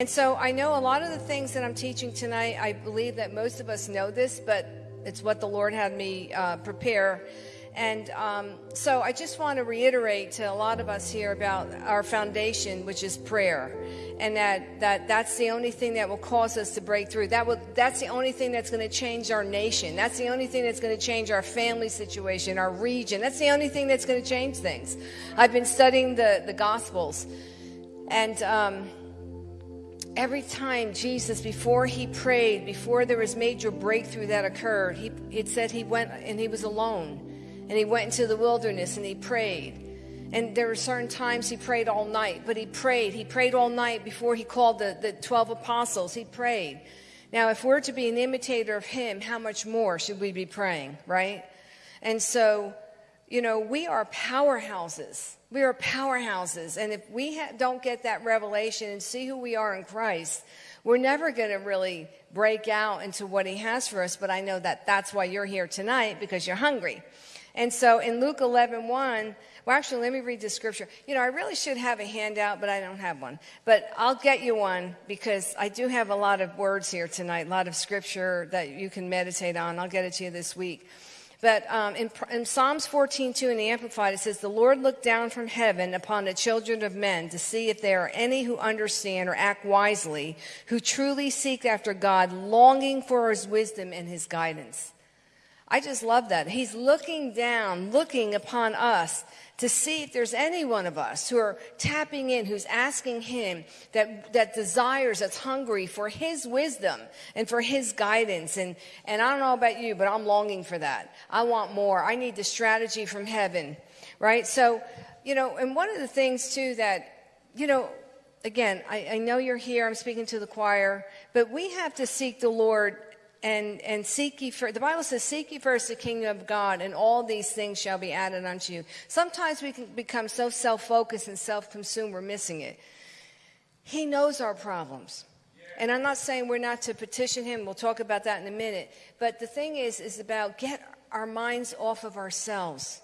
And so I know a lot of the things that I'm teaching tonight, I believe that most of us know this, but it's what the Lord had me uh, prepare. And um, so I just want to reiterate to a lot of us here about our foundation, which is prayer. And that, that that's the only thing that will cause us to break through. That will, that's the only thing that's going to change our nation. That's the only thing that's going to change our family situation, our region. That's the only thing that's going to change things. I've been studying the, the Gospels. And um, every time Jesus, before he prayed, before there was major breakthrough that occurred, he it said he went and he was alone. And he went into the wilderness and he prayed. And there were certain times he prayed all night, but he prayed. He prayed all night before he called the, the 12 apostles. He prayed. Now, if we're to be an imitator of him, how much more should we be praying, right? And so, you know, we are powerhouses. We are powerhouses. And if we don't get that revelation and see who we are in Christ, we're never going to really break out into what He has for us. But I know that that's why you're here tonight because you're hungry. And so in Luke 11 1, well, actually, let me read the scripture. You know, I really should have a handout, but I don't have one. But I'll get you one because I do have a lot of words here tonight, a lot of scripture that you can meditate on. I'll get it to you this week. But um, in, in, Psalms 14:2 in the Amplified, it says, "The Lord looked down from heaven upon the children of men to see if there are any who understand or act wisely, who truly seek after God, longing for His wisdom and His guidance." I just love that. He's looking down, looking upon us to see if there's any one of us who are tapping in, who's asking him that, that desires, that's hungry for his wisdom and for his guidance. And, and I don't know about you, but I'm longing for that. I want more. I need the strategy from heaven, right? So, you know, and one of the things too that, you know, again, I, I know you're here, I'm speaking to the choir, but we have to seek the Lord and and seek ye first. The Bible says, "Seek ye first the kingdom of God, and all these things shall be added unto you." Sometimes we can become so self-focused and self-consumed, we're missing it. He knows our problems, and I'm not saying we're not to petition Him. We'll talk about that in a minute. But the thing is, is about get our minds off of ourselves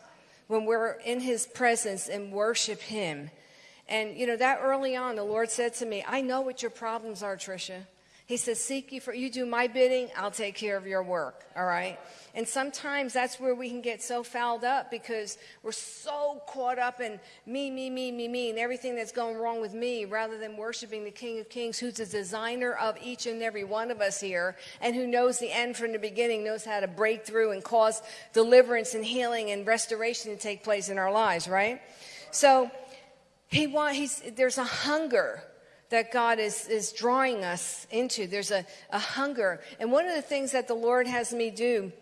when we're in His presence and worship Him. And you know that early on, the Lord said to me, "I know what your problems are, Tricia." He says, Seek you for you do my bidding, I'll take care of your work. All right? And sometimes that's where we can get so fouled up because we're so caught up in me, me, me, me, me, and everything that's going wrong with me rather than worshiping the King of Kings, who's the designer of each and every one of us here and who knows the end from the beginning, knows how to break through and cause deliverance and healing and restoration to take place in our lives, right? So he want, he's, there's a hunger that God is, is drawing us into. There's a, a hunger. And one of the things that the Lord has me do,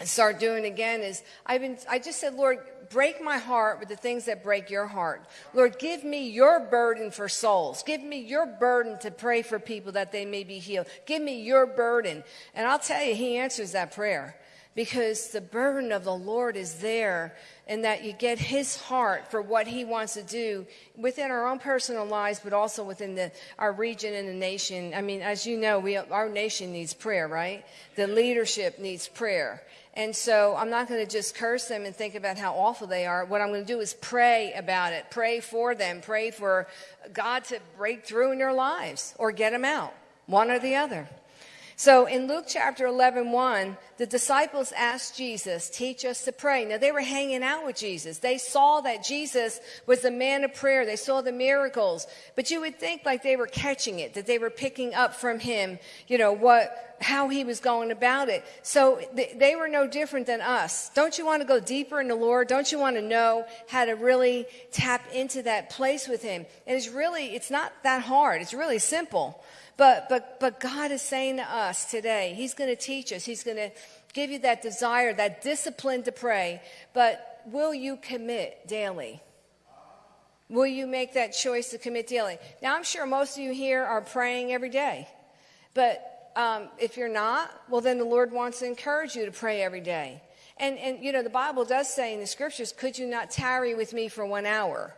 and start doing again, is I've been, I just said, Lord, break my heart with the things that break your heart. Lord, give me your burden for souls. Give me your burden to pray for people that they may be healed. Give me your burden. And I'll tell you, He answers that prayer because the burden of the Lord is there and that you get his heart for what he wants to do within our own personal lives, but also within the, our region and the nation. I mean, as you know, we, our nation needs prayer, right? The leadership needs prayer. And so I'm not going to just curse them and think about how awful they are. What I'm going to do is pray about it, pray for them, pray for God to break through in their lives or get them out, one or the other. So in Luke chapter 11, 1, the disciples asked Jesus, teach us to pray. Now they were hanging out with Jesus. They saw that Jesus was the man of prayer. They saw the miracles. But you would think like they were catching it, that they were picking up from him, you know, what, how he was going about it. So they were no different than us. Don't you want to go deeper in the Lord? Don't you want to know how to really tap into that place with him? And it's really, it's not that hard. It's really simple. But, but, but God is saying to us today, He's going to teach us. He's going to give you that desire, that discipline to pray. But will you commit daily? Will you make that choice to commit daily? Now, I'm sure most of you here are praying every day. But um, if you're not, well, then the Lord wants to encourage you to pray every day. And, and, you know, the Bible does say in the scriptures, could you not tarry with me for one hour?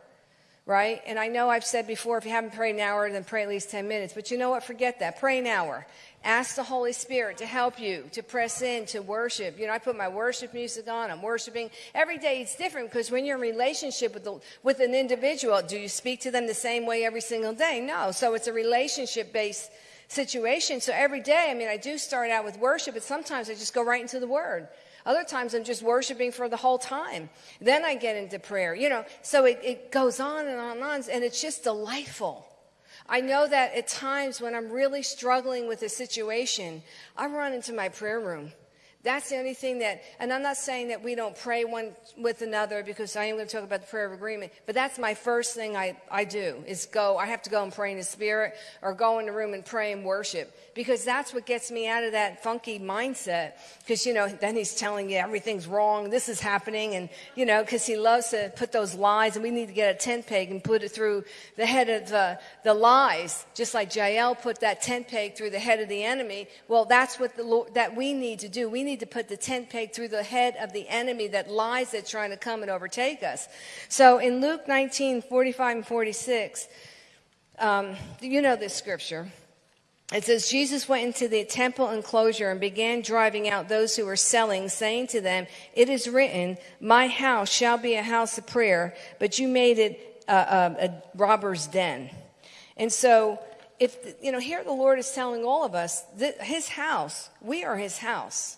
Right? And I know I've said before, if you haven't prayed an hour, then pray at least 10 minutes. But you know what? Forget that. Pray an hour. Ask the Holy Spirit to help you to press in to worship. You know, I put my worship music on. I'm worshiping every day. It's different because when you're in relationship with the, with an individual, do you speak to them the same way every single day? No. So it's a relationship based situation. So every day, I mean, I do start out with worship, but sometimes I just go right into the Word. Other times I'm just worshiping for the whole time. Then I get into prayer, you know. So it, it goes on and on and on, and it's just delightful. I know that at times when I'm really struggling with a situation, I run into my prayer room. That's the only thing that, and I'm not saying that we don't pray one with another because I am going to talk about the prayer of agreement, but that's my first thing I, I do is go, I have to go and pray in the spirit or go in the room and pray and worship because that's what gets me out of that funky mindset. Because, you know, then he's telling you everything's wrong, this is happening, and, you know, because he loves to put those lies, and we need to get a tent peg and put it through the head of the, the lies, just like Jael put that tent peg through the head of the enemy. Well, that's what the Lord, that we need to do. We need to put the tent peg through the head of the enemy that lies that's trying to come and overtake us. So in Luke 19, 45 and 46, um, you know this scripture. It says, Jesus went into the temple enclosure and began driving out those who were selling, saying to them, It is written, My house shall be a house of prayer, but you made it a, a, a robber's den. And so, if, you know, here the Lord is telling all of us that his house, we are his house.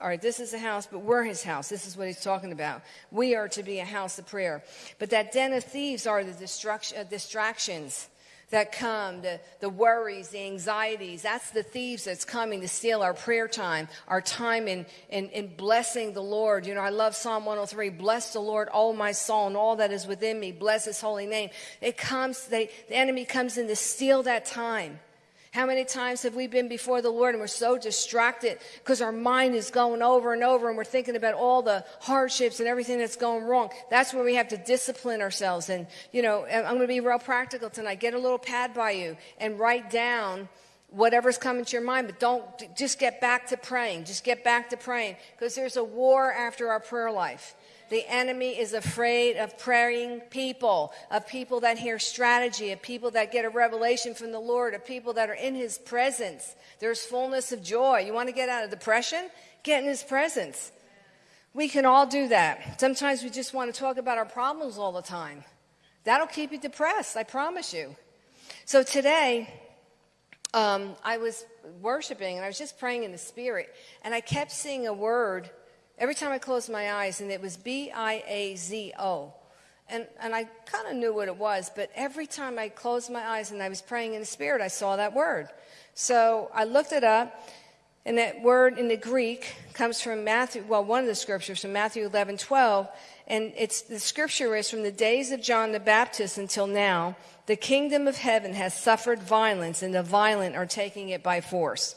All right, this is a house, but we're his house. This is what he's talking about. We are to be a house of prayer. But that den of thieves are the uh, distractions that come, the, the worries, the anxieties. That's the thieves that's coming to steal our prayer time, our time in, in, in blessing the Lord. You know, I love Psalm 103. Bless the Lord, all my soul, and all that is within me. Bless his holy name. It comes, they, the enemy comes in to steal that time. How many times have we been before the Lord and we're so distracted because our mind is going over and over and we're thinking about all the hardships and everything that's going wrong? That's where we have to discipline ourselves. And, you know, I'm going to be real practical tonight. Get a little pad by you and write down whatever's coming to your mind, but don't just get back to praying. Just get back to praying because there's a war after our prayer life. The enemy is afraid of praying people, of people that hear strategy, of people that get a revelation from the Lord, of people that are in his presence. There's fullness of joy. You want to get out of depression? Get in his presence. We can all do that. Sometimes we just want to talk about our problems all the time. That'll keep you depressed, I promise you. So today, um, I was worshiping and I was just praying in the spirit, and I kept seeing a word every time I closed my eyes, and it was B I A Z O. And, and I kind of knew what it was, but every time I closed my eyes and I was praying in the Spirit, I saw that word. So I looked it up, and that word in the Greek comes from Matthew, well, one of the scriptures from Matthew 11, 12. And it's, the scripture is from the days of John the Baptist until now, the kingdom of heaven has suffered violence, and the violent are taking it by force.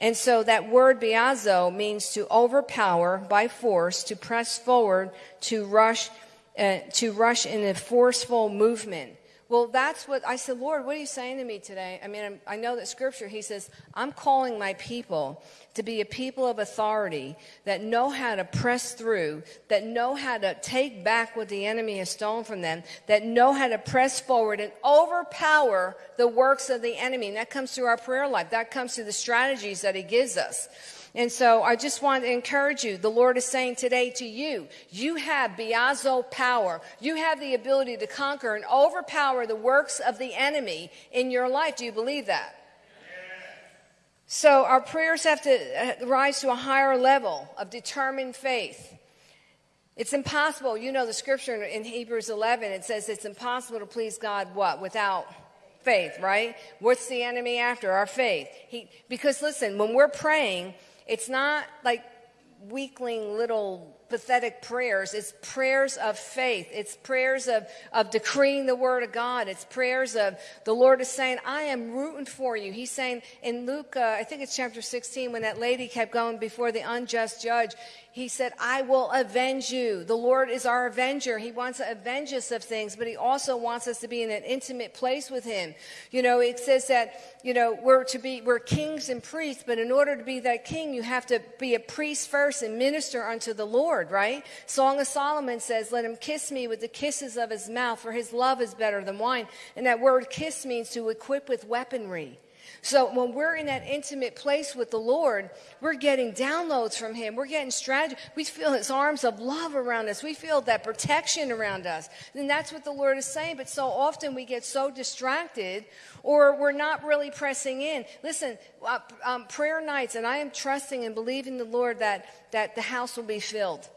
And so that word biazo means to overpower by force, to press forward, to rush, uh, to rush in a forceful movement. Well, that's what I said, Lord, what are you saying to me today? I mean, I'm, i know that scripture, he says, I'm calling my people to be a people of authority that know how to press through, that know how to take back what the enemy has stolen from them, that know how to press forward and overpower the works of the enemy. And that comes through our prayer life, that comes through the strategies that he gives us. And so I just want to encourage you. The Lord is saying today to you, you have biazo power. You have the ability to conquer and overpower the works of the enemy in your life. Do you believe that? So our prayers have to uh, rise to a higher level of determined faith. It's impossible. You know the scripture in Hebrews 11, it says it's impossible to please God what? Without faith, right? What's the enemy after? Our faith. He, because listen, when we're praying, it's not like weakling little pathetic prayers. It's prayers of faith. It's prayers of, of decreeing the word of God. It's prayers of the Lord is saying, I am rooting for you. He's saying in Luke, uh, I think it's chapter 16, when that lady kept going before the unjust judge, he said, I will avenge you. The Lord is our avenger. He wants to avenge us of things, but he also wants us to be in an intimate place with him. You know, it says that, you know, we're to be, we're kings and priests, but in order to be that king, you have to be a priest first and minister unto the Lord, right? Song of Solomon says, let him kiss me with the kisses of his mouth, for his love is better than wine. And that word kiss means to equip with weaponry. So when we're in that intimate place with the Lord, we're getting downloads from Him. We're getting strategy. We feel His arms of love around us. We feel that protection around us. And that's what the Lord is saying. But so often we get so distracted or we're not really pressing in. Listen, uh, um, prayer nights, and I am trusting and believing the Lord that, that the house will be filled.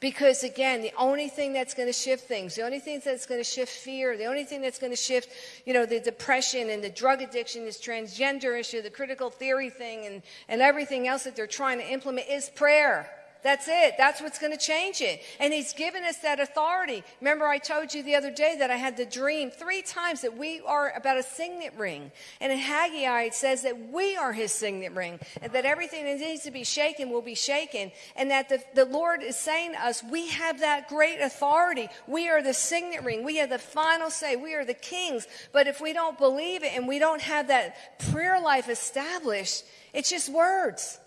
Because again, the only thing that's going to shift things, the only thing that's going to shift fear, the only thing that's going to shift, you know, the depression and the drug addiction, this transgender issue, the critical theory thing, and, and everything else that they're trying to implement is prayer. That's it. That's what's going to change it. And he's given us that authority. Remember, I told you the other day that I had the dream three times that we are about a signet ring. And in Haggai, it says that we are his signet ring and that everything that needs to be shaken will be shaken. And that the, the Lord is saying to us, we have that great authority. We are the signet ring. We have the final say. We are the kings. But if we don't believe it and we don't have that prayer life established, it's just words.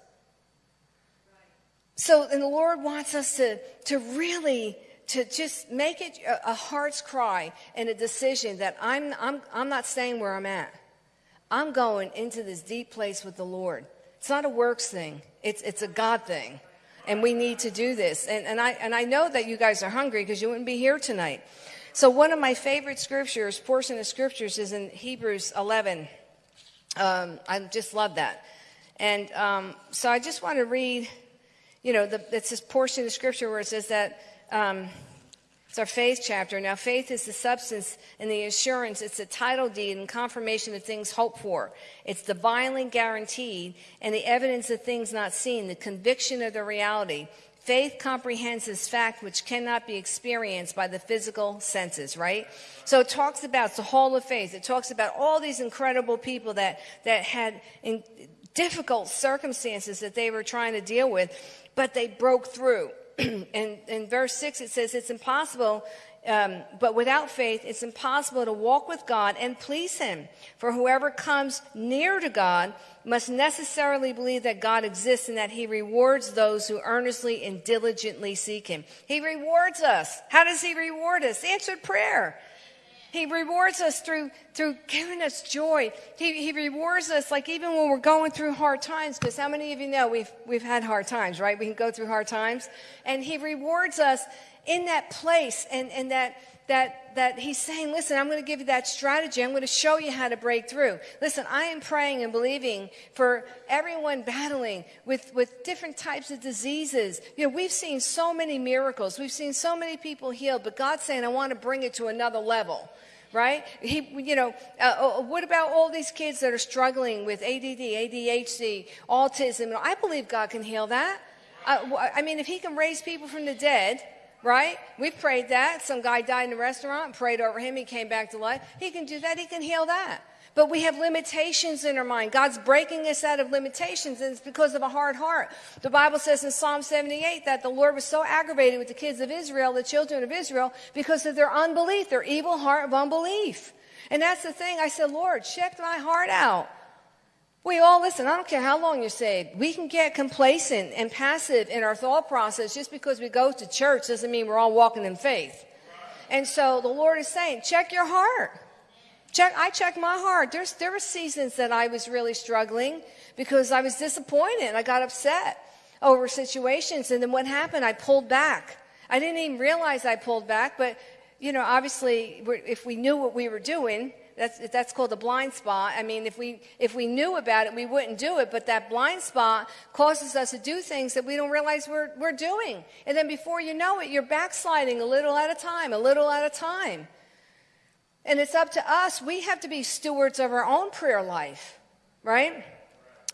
So, and the Lord wants us to, to really, to just make it a, a heart's cry and a decision that I'm, I'm, I'm not staying where I'm at. I'm going into this deep place with the Lord. It's not a works thing. It's, it's a God thing. And we need to do this. And, and, I, and I know that you guys are hungry because you wouldn't be here tonight. So one of my favorite scriptures, portion of scriptures is in Hebrews 11. Um, I just love that. And um, so I just want to read you know, the, it's this portion of scripture where it says that um, it's our faith chapter. Now, faith is the substance and the assurance. It's a title deed and confirmation of things hoped for. It's divinely guaranteed and the evidence of things not seen, the conviction of the reality. Faith comprehends this fact which cannot be experienced by the physical senses, right? So it talks about the whole of faith. It talks about all these incredible people that, that had in difficult circumstances that they were trying to deal with but they broke through. and in verse 6, it says, It's impossible, um, but without faith, it's impossible to walk with God and please Him. For whoever comes near to God must necessarily believe that God exists and that He rewards those who earnestly and diligently seek Him. He rewards us. How does He reward us? Answered prayer. He rewards us through, through giving us joy. He, he rewards us like even when we're going through hard times, because how many of you know we've, we've had hard times, right? We can go through hard times. And he rewards us in that place and, and that, that, that he's saying, listen, I'm going to give you that strategy. I'm going to show you how to break through. Listen, I am praying and believing for everyone battling with, with different types of diseases. You know, we've seen so many miracles. We've seen so many people healed, but God's saying, I want to bring it to another level right? He, you know, uh, uh, what about all these kids that are struggling with ADD, ADHD, autism? I believe God can heal that. Uh, I mean, if He can raise people from the dead, right? We prayed that. Some guy died in a restaurant, prayed over him, he came back to life. He can do that, He can heal that. But we have limitations in our mind. God's breaking us out of limitations, and it's because of a hard heart. The Bible says in Psalm 78 that the Lord was so aggravated with the kids of Israel, the children of Israel, because of their unbelief, their evil heart of unbelief. And that's the thing. I said, Lord, check my heart out. We all listen, I don't care how long you're saved. We can get complacent and passive in our thought process just because we go to church doesn't mean we're all walking in faith. And so the Lord is saying, check your heart. Check, I checked my heart. There's, there were seasons that I was really struggling because I was disappointed. I got upset over situations. And then what happened? I pulled back. I didn't even realize I pulled back, but, you know, obviously, if we knew what we were doing, that's, that's called a blind spot. I mean, if we, if we knew about it, we wouldn't do it, but that blind spot causes us to do things that we don't realize we're, we're doing. And then before you know it, you're backsliding a little at a time, a little at a time. And it's up to us. We have to be stewards of our own prayer life, right?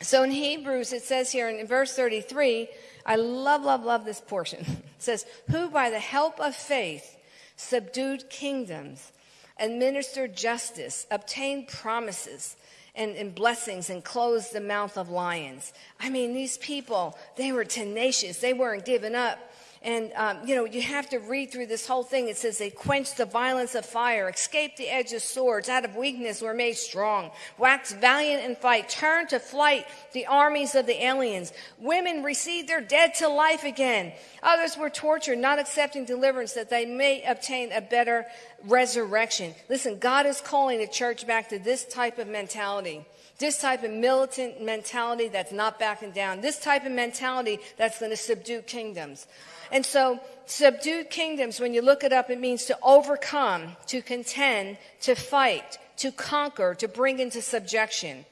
So in Hebrews, it says here in verse 33, I love, love, love this portion. It says, Who by the help of faith subdued kingdoms, administered justice, obtained promises, and, and blessings and closed the mouth of lions. I mean, these people, they were tenacious. They weren't giving up. And, um, you know, you have to read through this whole thing. It says they quenched the violence of fire, escaped the edge of swords, out of weakness were made strong, waxed valiant in fight, turned to flight the armies of the aliens. Women received their dead to life again. Others were tortured, not accepting deliverance that they may obtain a better resurrection. Listen, God is calling the church back to this type of mentality. This type of militant mentality that's not backing down. This type of mentality that's going to subdue kingdoms. And so, subdued kingdoms, when you look it up, it means to overcome, to contend, to fight, to conquer, to bring into subjection.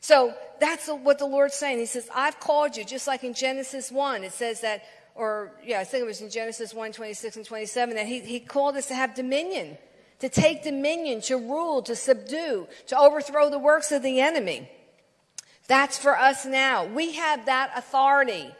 So that's what the Lord's saying. He says, I've called you, just like in Genesis 1. It says that, or yeah, I think it was in Genesis 1, 26 and 27, that he, he called us to have dominion, to take dominion, to rule, to subdue, to overthrow the works of the enemy. That's for us now. We have that authority.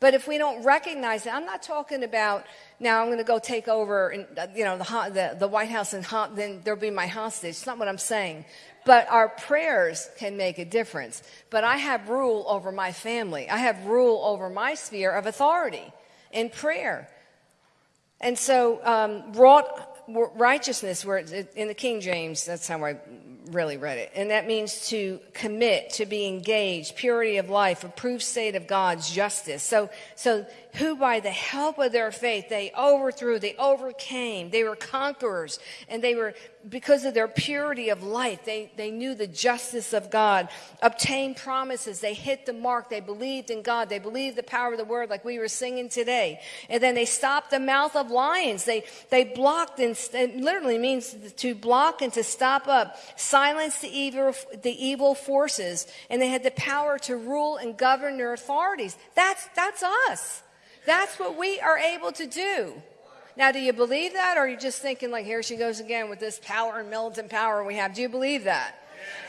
But if we don't recognize it, I'm not talking about now I'm going to go take over, and, uh, you know, the, the, the White House and then there'll be my hostage. It's not what I'm saying. But our prayers can make a difference. But I have rule over my family. I have rule over my sphere of authority in prayer. And so, um, wrought righteousness, where in the King James, that's how I really read it. And that means to commit, to be engaged, purity of life, approved state of God's justice. So, so who by the help of their faith, they overthrew, they overcame, they were conquerors, and they were, because of their purity of life, they, they knew the justice of God, obtained promises, they hit the mark, they believed in God, they believed the power of the word like we were singing today. And then they stopped the mouth of lions. They, they blocked, and it literally means to block and to stop up, silence the evil, the evil forces, and they had the power to rule and govern their authorities. That's, that's us. That's what we are able to do. Now, do you believe that, or are you just thinking, like, here she goes again with this power and militant power we have? Do you believe that?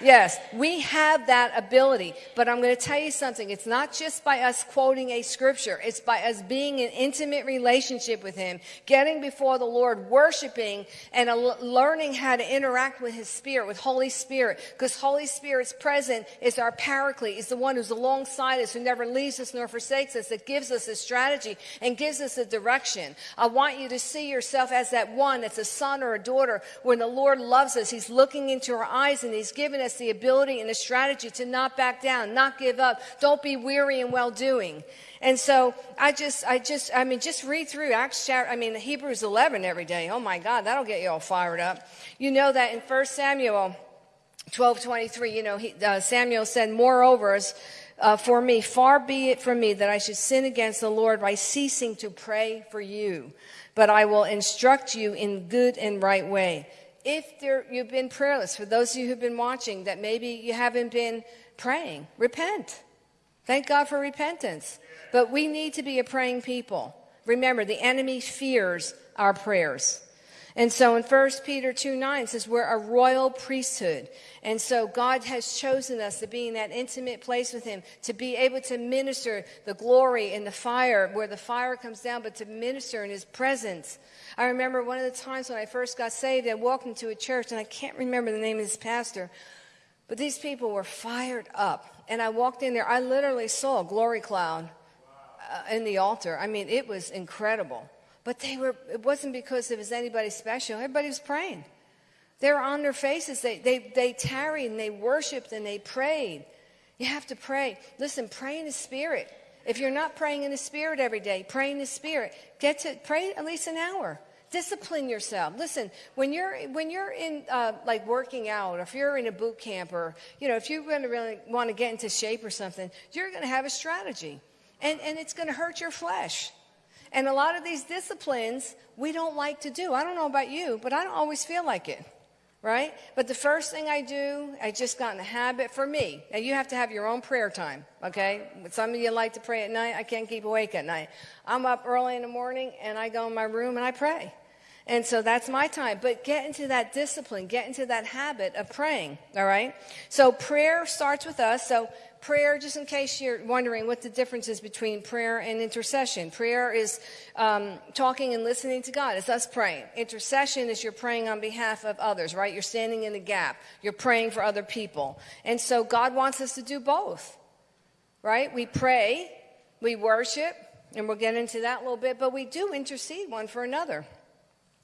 Yes, we have that ability. But I'm going to tell you something. It's not just by us quoting a scripture. It's by us being in intimate relationship with Him, getting before the Lord, worshiping, and learning how to interact with His Spirit, with Holy Spirit. Because Holy Spirit's present is our paraclete, is the one who's alongside us, who never leaves us nor forsakes us, that gives us a strategy and gives us a direction. I want you to see yourself as that one that's a son or a daughter. When the Lord loves us, He's looking into our eyes and He's given us the ability and the strategy to not back down, not give up. Don't be weary in well doing. And so I just, I just, I mean, just read through Acts chapter, I mean, Hebrews 11 every day. Oh my God, that'll get you all fired up. You know that in 1 Samuel 12 23, you know, he, uh, Samuel said, Moreover, uh, for me, far be it from me that I should sin against the Lord by ceasing to pray for you, but I will instruct you in good and right way if there, you've been prayerless, for those of you who've been watching that maybe you haven't been praying, repent. Thank God for repentance. But we need to be a praying people. Remember, the enemy fears our prayers. And so in 1 Peter 2 9 says, We're a royal priesthood. And so God has chosen us to be in that intimate place with Him, to be able to minister the glory and the fire, where the fire comes down, but to minister in His presence. I remember one of the times when I first got saved, I walked into a church, and I can't remember the name of this pastor, but these people were fired up. And I walked in there, I literally saw a glory cloud uh, in the altar. I mean, it was incredible. But they were, it wasn't because it was anybody special. Everybody was praying. They were on their faces. They, they, they tarried and they worshiped and they prayed. You have to pray. Listen, pray in the Spirit. If you're not praying in the Spirit every day, pray in the Spirit. Get to pray at least an hour. Discipline yourself. Listen, when you're when you're in uh, like working out, or if you're in a boot camp, or you know, if you're going to really want to get into shape or something, you're going to have a strategy, and and it's going to hurt your flesh. And a lot of these disciplines we don't like to do. I don't know about you, but I don't always feel like it right? But the first thing I do, I just got in the habit for me. Now you have to have your own prayer time, okay? Some of you like to pray at night. I can't keep awake at night. I'm up early in the morning and I go in my room and I pray. And so that's my time. But get into that discipline, get into that habit of praying, all right? So prayer starts with us. So prayer, just in case you're wondering what the difference is between prayer and intercession. Prayer is um, talking and listening to God. It's us praying. Intercession is you're praying on behalf of others, right? You're standing in the gap. You're praying for other people. And so God wants us to do both, right? We pray, we worship, and we'll get into that a little bit, but we do intercede one for another.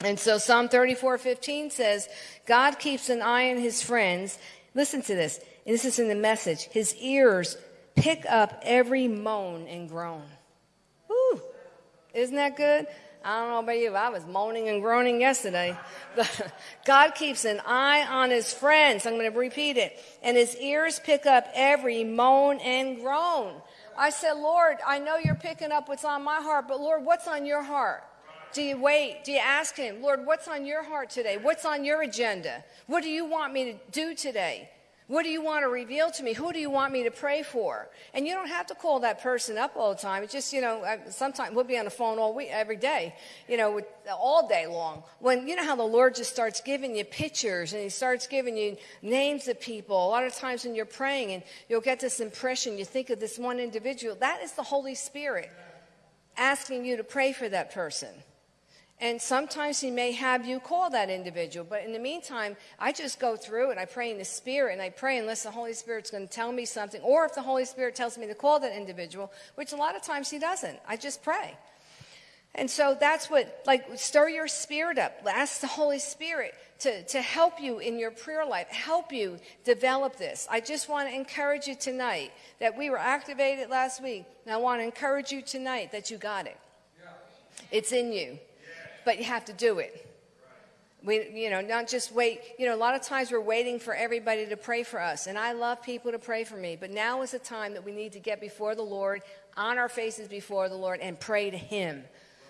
And so Psalm 34 15 says, God keeps an eye on his friends. Listen to this. And this is in the message. His ears pick up every moan and groan. Isn't that good? I don't know about you, I was moaning and groaning yesterday. But God keeps an eye on his friends. I'm going to repeat it. And his ears pick up every moan and groan. I said, Lord, I know you're picking up what's on my heart, but Lord, what's on your heart? Do you wait? Do you ask Him, Lord, what's on your heart today? What's on your agenda? What do you want me to do today? What do you want to reveal to me? Who do you want me to pray for? And you don't have to call that person up all the time. It's just, you know, uh, sometimes we'll be on the phone all week, every day, you know, with, all day long. When, you know how the Lord just starts giving you pictures and He starts giving you names of people. A lot of times when you're praying and you'll get this impression, you think of this one individual. That is the Holy Spirit asking you to pray for that person. And sometimes he may have you call that individual. But in the meantime, I just go through and I pray in the Spirit and I pray unless the Holy Spirit's going to tell me something. Or if the Holy Spirit tells me to call that individual, which a lot of times he doesn't, I just pray. And so that's what, like, stir your spirit up. Ask the Holy Spirit to, to help you in your prayer life, help you develop this. I just want to encourage you tonight that we were activated last week. And I want to encourage you tonight that you got it. It's in you but you have to do it. We, you know, not just wait. You know, a lot of times we're waiting for everybody to pray for us, and I love people to pray for me. But now is the time that we need to get before the Lord, on our faces before the Lord, and pray to Him.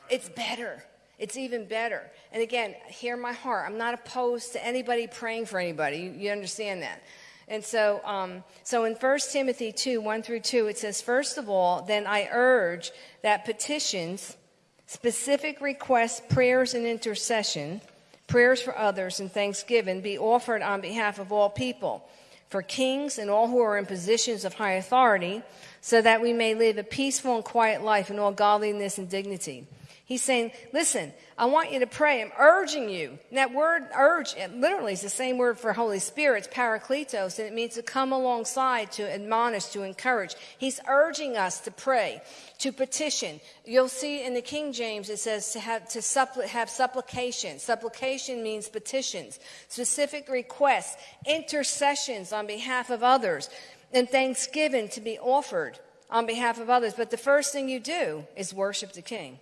It's better. It's even better. And again, hear my heart. I'm not opposed to anybody praying for anybody. You, you understand that. And so, um, so in 1 Timothy 2 1 through 2, it says, First of all, then I urge that petitions Specific requests, prayers, and intercession, prayers for others, and thanksgiving be offered on behalf of all people, for kings and all who are in positions of high authority, so that we may live a peaceful and quiet life in all godliness and dignity. He's saying, listen, I want you to pray. I'm urging you. And that word urge, literally is the same word for Holy Spirit. It's parakletos, and it means to come alongside, to admonish, to encourage. He's urging us to pray, to petition. You'll see in the King James it says to have, to suppl- have supplication. Supplication means petitions, specific requests, intercessions on behalf of others, and thanksgiving to be offered on behalf of others. But the first thing you do is worship the King.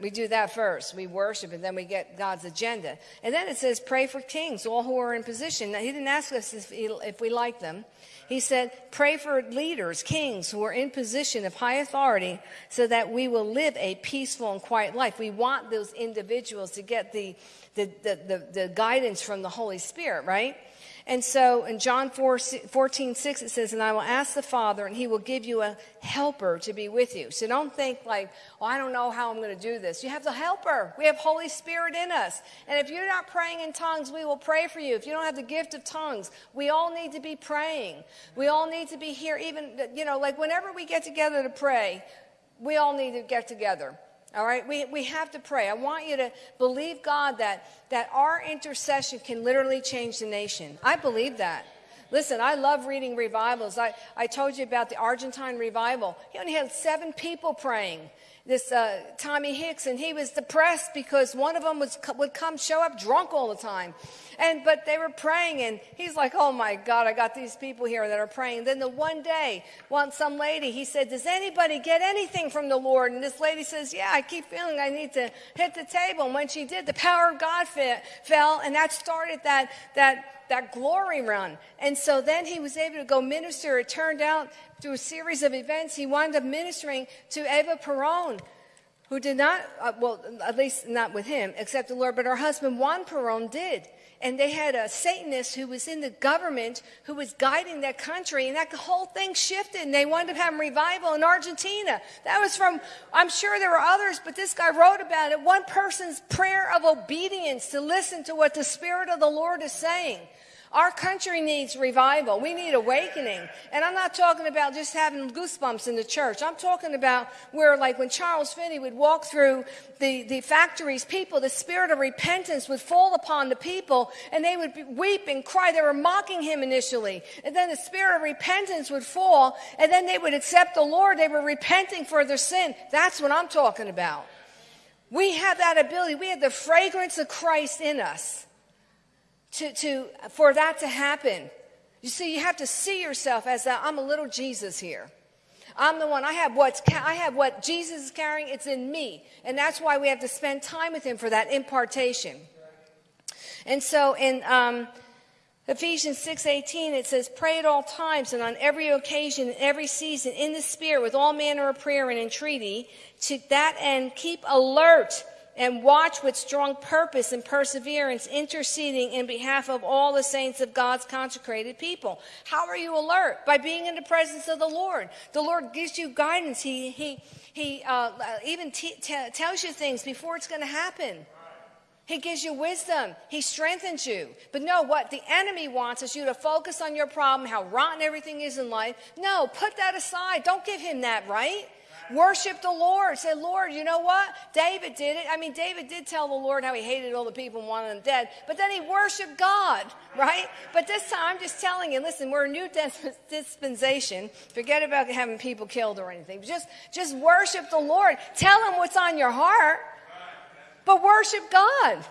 We do that first. We worship and then we get God's agenda. And then it says, pray for kings, all who are in position. Now, he didn't ask us if, he, if we like them. He said, pray for leaders, kings who are in position of high authority so that we will live a peaceful and quiet life. We want those individuals to get the, the, the, the, the guidance from the Holy Spirit, right? And so in John 4, 14, 6, it says, And I will ask the Father, and he will give you a helper to be with you. So don't think like, oh, I don't know how I'm going to do this. You have the helper. We have Holy Spirit in us. And if you're not praying in tongues, we will pray for you. If you don't have the gift of tongues, we all need to be praying. We all need to be here, even, you know, like whenever we get together to pray, we all need to get together. All right, we, we have to pray. I want you to believe God that, that our intercession can literally change the nation. I believe that. Listen, I love reading revivals. I, I told you about the Argentine revival. He only had seven people praying this uh, Tommy Hicks, and he was depressed because one of them was, would come show up drunk all the time. And but they were praying, and he's like, "Oh my God, I got these people here that are praying." Then the one day, one some lady, he said, "Does anybody get anything from the Lord?" And this lady says, "Yeah, I keep feeling I need to hit the table." And when she did, the power of God fell, and that started that that that glory run. And so then he was able to go minister. It turned out through a series of events, he wound up ministering to Eva Peron, who did not, uh, well, at least not with him, except the Lord, but her husband Juan Peron did. And they had a Satanist who was in the government who was guiding that country, and that whole thing shifted, and they wound up having revival in Argentina. That was from, I'm sure there were others, but this guy wrote about it. One person's prayer of obedience to listen to what the Spirit of the Lord is saying. Our country needs revival. We need awakening. And I'm not talking about just having goosebumps in the church. I'm talking about where, like, when Charles Finney would walk through the, the factories, people, the spirit of repentance would fall upon the people and they would weep and cry. They were mocking him initially. And then the spirit of repentance would fall and then they would accept the Lord. They were repenting for their sin. That's what I'm talking about. We have that ability. We have the fragrance of Christ in us to, to, for that to happen. You see, you have to see yourself as that I'm a little Jesus here. I'm the one. I have what's I have what Jesus is carrying. It's in me, and that's why we have to spend time with Him for that impartation. And so in um, Ephesians six eighteen, it says, "Pray at all times and on every occasion, in every season, in the Spirit, with all manner of prayer and entreaty. To that end, keep alert." And watch with strong purpose and perseverance, interceding in behalf of all the saints of God's consecrated people. How are you alert? By being in the presence of the Lord. The Lord gives you guidance. He, he, he uh, even t- t- tells you things before it's going to happen. He gives you wisdom. He strengthens you. But no, what the enemy wants is you to focus on your problem, how rotten everything is in life. No, put that aside. Don't give him that right. Worship the Lord. Say, Lord, you know what? David did it. I mean, David did tell the Lord how he hated all the people and wanted them dead, but then he worshiped God, right? But this time, I'm just telling you, listen, we're a new dispensation. Forget about having people killed or anything. Just, just worship the Lord. Tell him what's on your heart, but worship God.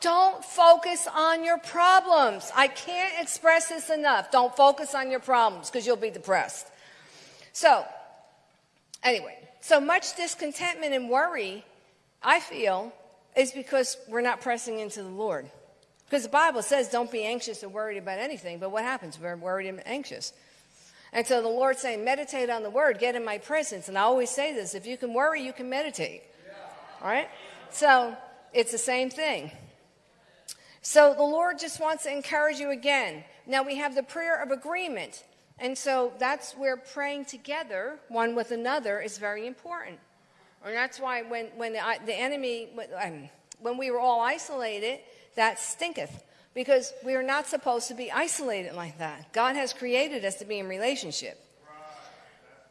Don't focus on your problems. I can't express this enough. Don't focus on your problems because you'll be depressed. So, Anyway, so much discontentment and worry, I feel, is because we're not pressing into the Lord. Because the Bible says, don't be anxious or worried about anything. But what happens? We're worried and anxious. And so the Lord's saying, meditate on the word, get in my presence. And I always say this if you can worry, you can meditate. All right? So it's the same thing. So the Lord just wants to encourage you again. Now we have the prayer of agreement. And so that's where praying together, one with another, is very important. And that's why when, when the, the enemy, um, when we were all isolated, that stinketh. Because we are not supposed to be isolated like that. God has created us to be in relationship.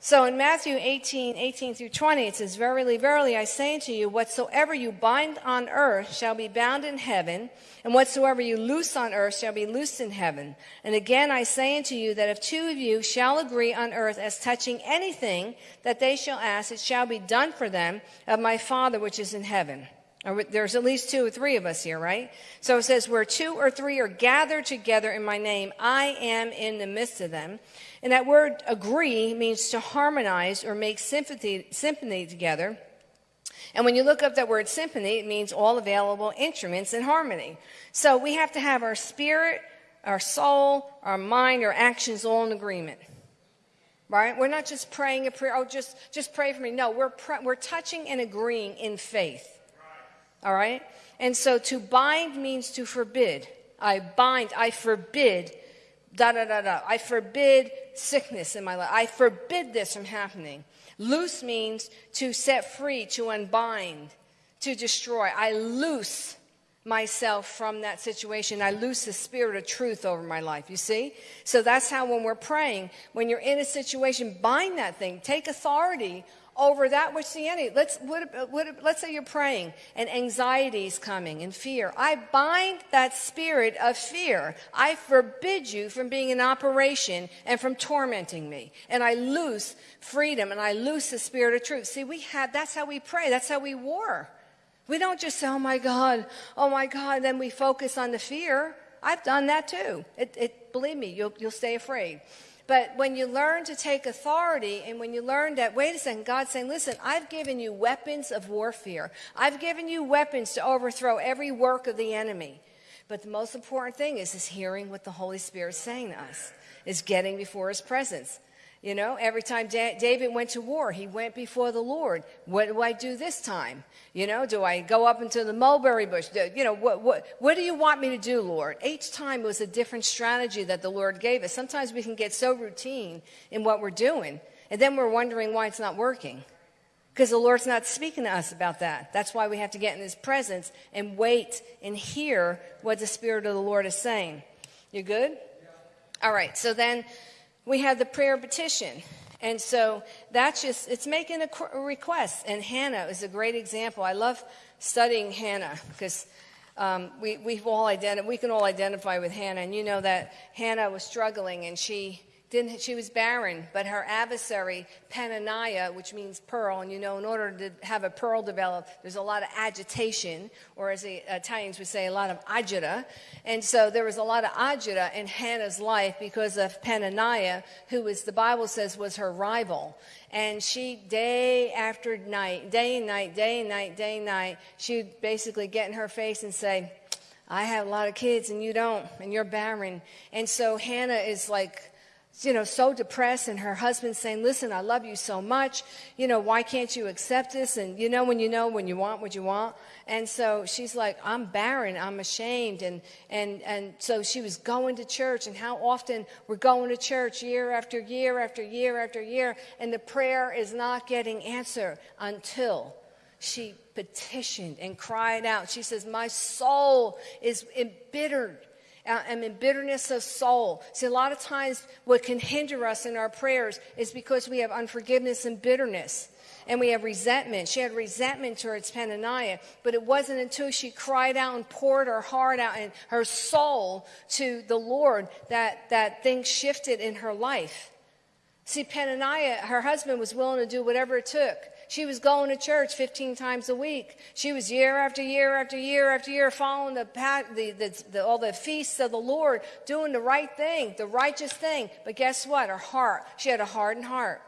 So in Matthew 18, 18 through 20, it says, Verily, verily, I say unto you, whatsoever you bind on earth shall be bound in heaven, and whatsoever you loose on earth shall be loosed in heaven. And again I say unto you that if two of you shall agree on earth as touching anything that they shall ask, it shall be done for them of my Father which is in heaven. There's at least two or three of us here, right? So it says, Where two or three are gathered together in my name, I am in the midst of them. And that word agree means to harmonize or make sympathy, symphony together. And when you look up that word symphony, it means all available instruments in harmony. So we have to have our spirit, our soul, our mind, our actions all in agreement. Right? We're not just praying a prayer, oh, just, just pray for me. No, we're, we're touching and agreeing in faith. All right? And so to bind means to forbid. I bind, I forbid da da da da. I forbid sickness in my life. I forbid this from happening. Loose means to set free, to unbind, to destroy. I loose myself from that situation. I loose the spirit of truth over my life. You see? So that's how when we're praying, when you're in a situation, bind that thing. Take authority over that which the enemy. Let's, what, what, let's say you're praying and anxiety is coming and fear. I bind that spirit of fear. I forbid you from being in operation and from tormenting me. And I loose freedom and I loose the spirit of truth. See, we have, that's how we pray. That's how we war. We don't just say, oh my God, oh my God, then we focus on the fear. I've done that too. It, it, believe me, you'll, you'll stay afraid. But when you learn to take authority and when you learn that, wait a second, God's saying, listen, I've given you weapons of warfare. I've given you weapons to overthrow every work of the enemy. But the most important thing is, is hearing what the Holy Spirit's saying to us, is getting before his presence. You know, every time da- David went to war, he went before the Lord. What do I do this time? You know, do I go up into the mulberry bush? Do, you know, what, what, what do you want me to do, Lord? Each time it was a different strategy that the Lord gave us. Sometimes we can get so routine in what we're doing, and then we're wondering why it's not working. Because the Lord's not speaking to us about that. That's why we have to get in His presence and wait and hear what the Spirit of the Lord is saying. You good? All right, so then we have the prayer petition. And so that's just, it's making a, request. And Hannah is a great example. I love studying Hannah because um, we, we've all identi- we can all identify with Hannah. And you know that Hannah was struggling and she didn't, she was barren, but her adversary, Penaniah, which means pearl, and you know, in order to have a pearl develop, there's a lot of agitation, or as the Italians would say, a lot of agita. And so there was a lot of agita in Hannah's life because of Penaniah, who was, the Bible says, was her rival. And she, day after night, day and night, day and night, day and night, she would basically get in her face and say, I have a lot of kids and you don't, and you're barren. And so Hannah is like, you know, so depressed, and her husband saying, Listen, I love you so much. You know, why can't you accept this? And you know, when you know, when you want what you want. And so she's like, I'm barren, I'm ashamed. And, and, and so she was going to church, and how often we're going to church year after year after year after year, and the prayer is not getting answered until she petitioned and cried out. She says, My soul is embittered Uh, and in bitterness of soul. See, a lot of times what can hinder us in our prayers is because we have unforgiveness and bitterness. And we have resentment. She had resentment towards Penaniah, but it wasn't until she cried out and poured her heart out and her soul to the Lord that, that things shifted in her life. See, Penaniah, her husband was willing to do whatever it took. She was going to church 15 times a week. She was year after year after year after year following the, the, the, the, all the feasts of the Lord, doing the right thing, the righteous thing. But guess what? Her heart, she had a hardened heart.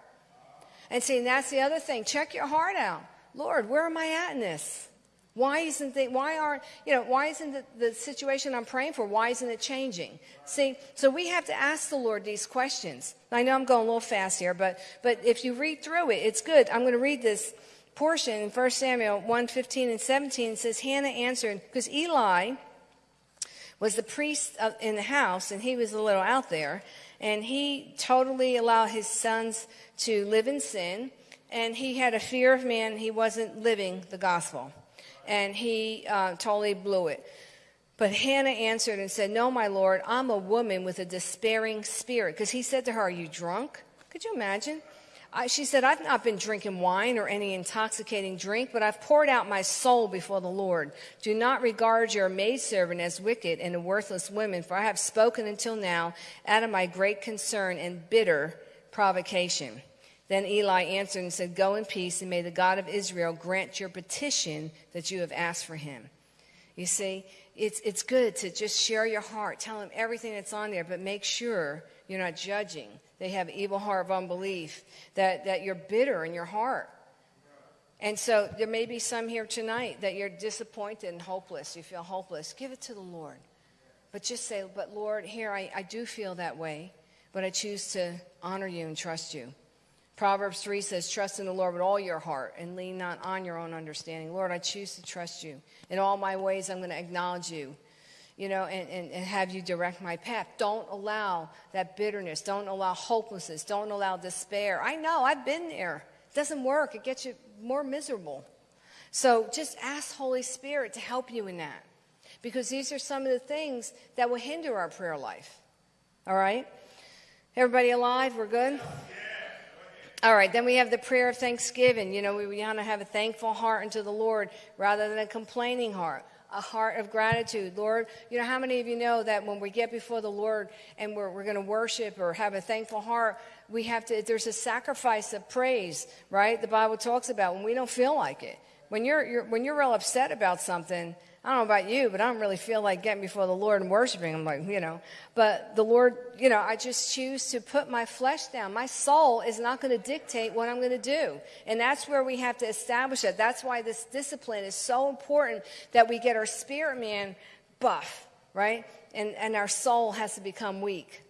And see, and that's the other thing. Check your heart out. Lord, where am I at in this? Why isn't the, why aren't, you know, why isn't the, the situation I'm praying for, why isn't it changing? See, so we have to ask the Lord these questions. I know I'm going a little fast here, but, but if you read through it, it's good. I'm going to read this portion in 1 Samuel 1 15 and 17. It says, Hannah answered, because Eli was the priest in the house, and he was a little out there, and he totally allowed his sons to live in sin, and he had a fear of man. He wasn't living the gospel and he uh, totally blew it. But Hannah answered and said, No, my Lord, I'm a woman with a despairing spirit. Because he said to her, Are you drunk? Could you imagine? I, she said, I've not been drinking wine or any intoxicating drink, but I've poured out my soul before the Lord. Do not regard your maidservant as wicked and a worthless woman, for I have spoken until now out of my great concern and bitter provocation. Then Eli answered and said, Go in peace, and may the God of Israel grant your petition that you have asked for him. You see, it's, it's good to just share your heart, tell him everything that's on there, but make sure you're not judging. They have evil heart of unbelief, that, that you're bitter in your heart. And so there may be some here tonight that you're disappointed and hopeless. You feel hopeless. Give it to the Lord. But just say, But Lord, here I, I do feel that way, but I choose to honor you and trust you. Proverbs 3 says, Trust in the Lord with all your heart and lean not on your own understanding. Lord, I choose to trust you. In all my ways, I'm going to acknowledge you, you know, and, and, and have you direct my path. Don't allow that bitterness. Don't allow hopelessness. Don't allow despair. I know, I've been there. It doesn't work, it gets you more miserable. So just ask Holy Spirit to help you in that because these are some of the things that will hinder our prayer life. All right? Everybody alive? We're good? All right, then we have the prayer of thanksgiving. You know, we want to have a thankful heart unto the Lord rather than a complaining heart, a heart of gratitude. Lord, you know, how many of you know that when we get before the Lord and we're, we're going to worship or have a thankful heart, we have to, there's a sacrifice of praise, right? The Bible talks about when we don't feel like it. When you're, you're when you're real upset about something, I don't know about you, but I don't really feel like getting before the Lord and worshiping Him, like, you know. But the Lord, you know, I just choose to put my flesh down. My soul is not going to dictate what I'm going to do. And that's where we have to establish it. That's why this discipline is so important that we get our spirit man buff, right? And, and our soul has to become weak.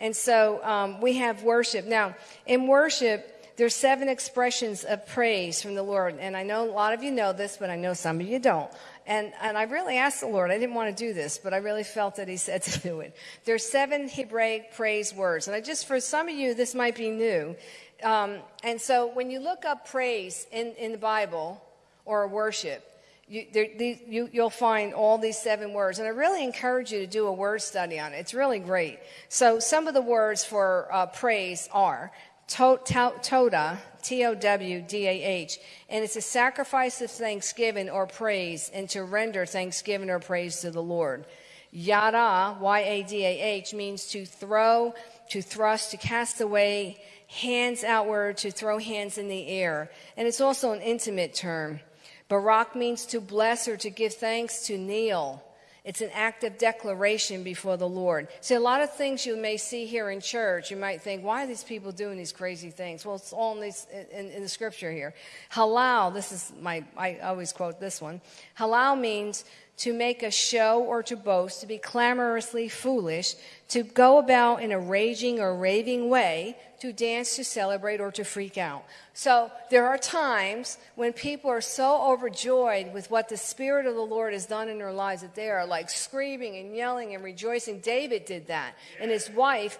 And so um, we have worship. Now, in worship, there's seven expressions of praise from the Lord. And I know a lot of you know this, but I know some of you don't. And, and I really asked the Lord, I didn't want to do this, but I really felt that He said to do it. There's seven Hebraic praise words. And I just, for some of you, this might be new. Um, and so when you look up praise in, in the Bible or worship, you, there, these, you, you'll find all these seven words. And I really encourage you to do a word study on it. It's really great. So some of the words for uh, praise are toda, T O W D A H, and it's a sacrifice of thanksgiving or praise, and to render thanksgiving or praise to the Lord. Yada, Y A D A H, means to throw, to thrust, to cast away, hands outward, to throw hands in the air. And it's also an intimate term. Barak means to bless or to give thanks, to kneel. It's an act of declaration before the Lord. See, a lot of things you may see here in church, you might think, why are these people doing these crazy things? Well, it's all in, these, in, in the scripture here. Halal, this is my, I always quote this one. Halal means to make a show or to boast, to be clamorously foolish, to go about in a raging or raving way, to dance, to celebrate, or to freak out. So there are times when people are so overjoyed with what the Spirit of the Lord has done in their lives that they are like screaming and yelling and rejoicing. David did that. And his wife,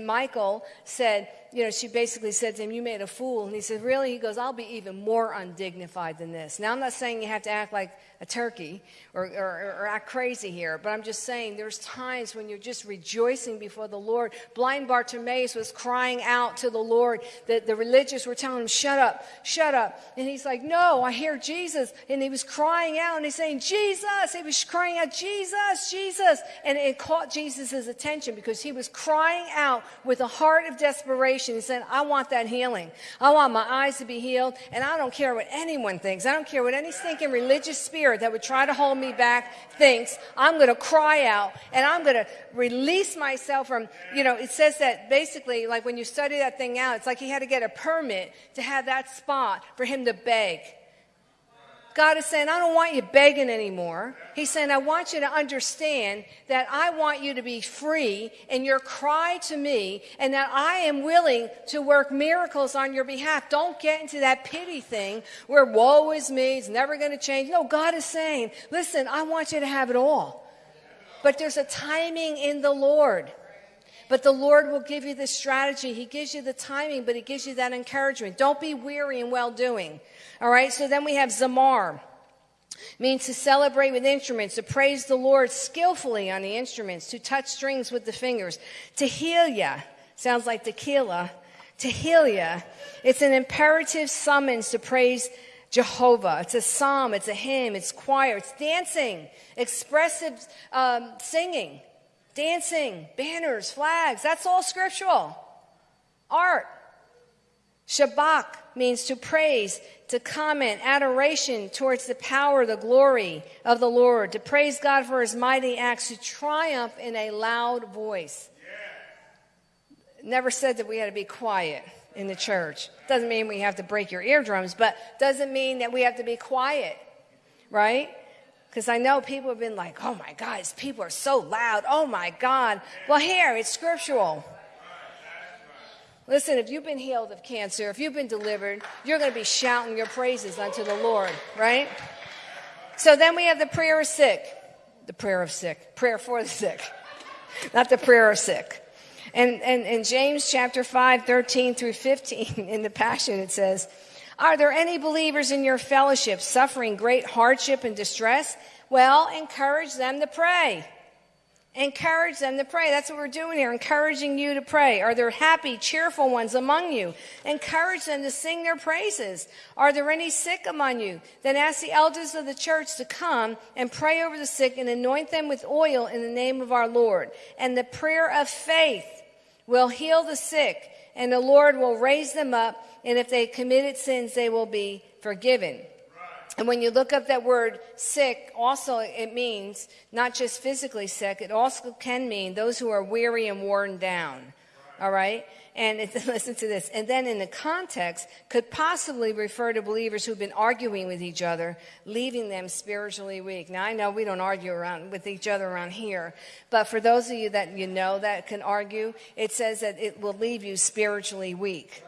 Michal, said, you know, she basically said to him, You made a fool. And he said, Really? He goes, I'll be even more undignified than this. Now, I'm not saying you have to act like a turkey or, or, or, act crazy here, but I'm just saying there's times when you're just rejoicing before the Lord. Blind Bartimaeus was crying out to the Lord. The, the religious were telling him, Shut up, shut up. And he's like, No, I hear Jesus. And he was crying out and he's saying, Jesus. He was crying out, Jesus, Jesus. And it caught Jesus' attention because he was crying out with a heart of desperation. He said, I want that healing. I want my eyes to be healed. And I don't care what anyone thinks. I don't care what any stinking religious spirit that would try to hold me back thinks. I'm going to cry out and I'm going to release myself from, you know, it says that basically, like when you study that thing out, it's like he had to get a permit to have that spot for him to beg. God is saying, I don't want you begging anymore. He's saying, I want you to understand that I want you to be free in your cry to me and that I am willing to work miracles on your behalf. Don't get into that pity thing where woe is me, it's never going to change. No, God is saying, listen, I want you to have it all. But there's a timing in the Lord. But the Lord will give you the strategy. He gives you the timing, but He gives you that encouragement. Don't be weary in well doing. All right, so then we have Zamar. Means to celebrate with instruments, to praise the Lord skillfully on the instruments, to touch strings with the fingers. to Tehillah sounds like tequila. Tehillah. It's an imperative summons to praise Jehovah. It's a psalm, it's a hymn, it's choir, it's dancing, expressive um, singing, dancing, banners, flags. That's all scriptural. Art. Shabach means to praise, to comment, adoration towards the power, the glory of the Lord, to praise God for his mighty acts, to triumph in a loud voice. Yeah. Never said that we had to be quiet in the church. Doesn't mean we have to break your eardrums, but doesn't mean that we have to be quiet, right? Because I know people have been like, oh my God, these people are so loud. Oh my God. Well, here, it's scriptural. Listen, if you've been healed of cancer, if you've been delivered, you're going to be shouting your praises unto the Lord, right? So then we have the prayer of sick. The prayer of sick. Prayer for the sick. Not the prayer of sick. And, and in James chapter 5, 13 through 15, in the Passion, it says, Are there any believers in your fellowship suffering great hardship and distress? Well, encourage them to pray. Encourage them to pray. That's what we're doing here, encouraging you to pray. Are there happy, cheerful ones among you? Encourage them to sing their praises. Are there any sick among you? Then ask the elders of the church to come and pray over the sick and anoint them with oil in the name of our Lord. And the prayer of faith will heal the sick, and the Lord will raise them up. And if they committed sins, they will be forgiven. And when you look up that word sick, also it means not just physically sick, it also can mean those who are weary and worn down. All right? And listen to this. And then in the context, could possibly refer to believers who've been arguing with each other, leaving them spiritually weak. Now, I know we don't argue around with each other around here, but for those of you that you know that can argue, it says that it will leave you spiritually weak.